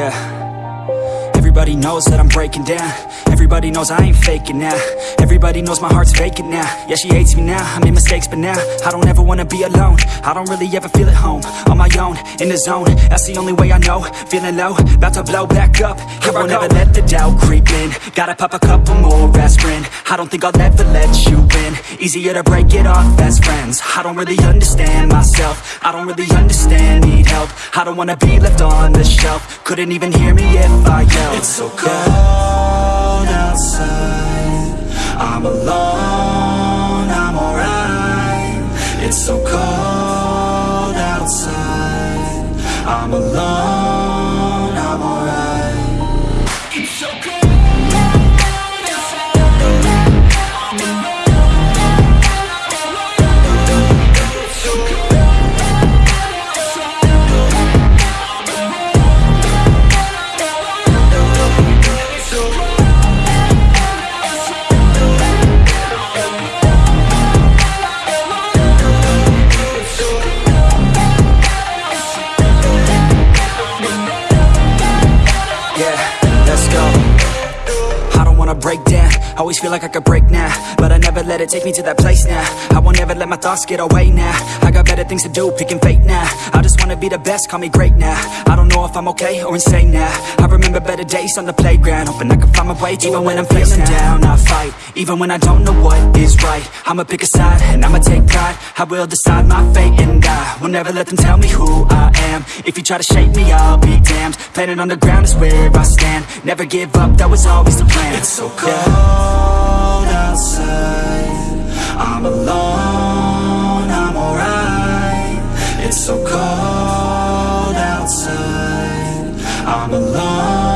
Yeah. Everybody knows that I'm breaking down. Everybody knows I ain't faking now. Everybody knows my heart's vacant now. Yeah, she hates me now, I made mistakes but now I don't ever wanna be alone. I don't really ever feel at home On my own, in the zone. That's the only way I know. Feeling low, about to blow back up. Here I will never let the doubt creep in. Gotta pop a couple more aspirin I don't think I'll ever let you in Easier to break it off best friends. I don't really understand myself. I don't really understand, need help. I don't wanna be left on the shelf. Couldn't even hear me if I yelled. It's so cold outside. I'm alone, I'm alright. It's so cold outside. I'm alone, I'm alright. It's so cold wanna break down. Always feel like I could break now But I never let it take me to that place now. I won't ever let my thoughts get away now. I got better things to do, picking fate now. I just wanna be the best, call me great now. I don't know if I'm okay or insane now. I remember better days on the playground Hoping I can find my way to Even when I'm feeling down, I fight Even when I don't know what is right. I'ma pick a side and I'ma take pride. I will decide my fate and I Will never let them tell me who I am. If you try to shape me, I'll be damned. Planet on the ground is where I stand. Never give up, that was always the plan so cold outside. I'm alone, I'm alright. It's so cold outside. I'm alone.